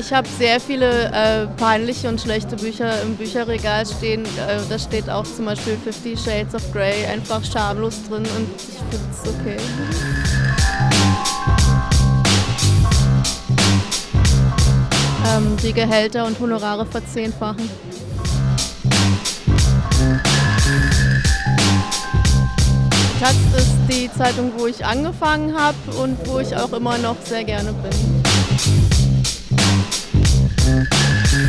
Ich habe sehr viele äh, peinliche und schlechte Bücher im Bücherregal stehen. Äh, da steht auch zum Beispiel Fifty Shades of Grey einfach schamlos drin und ich finde es okay. Ähm, die Gehälter und Honorare verzehnfachen. Taz ist die Zeitung, wo ich angefangen habe und wo ich auch immer noch sehr gerne bin.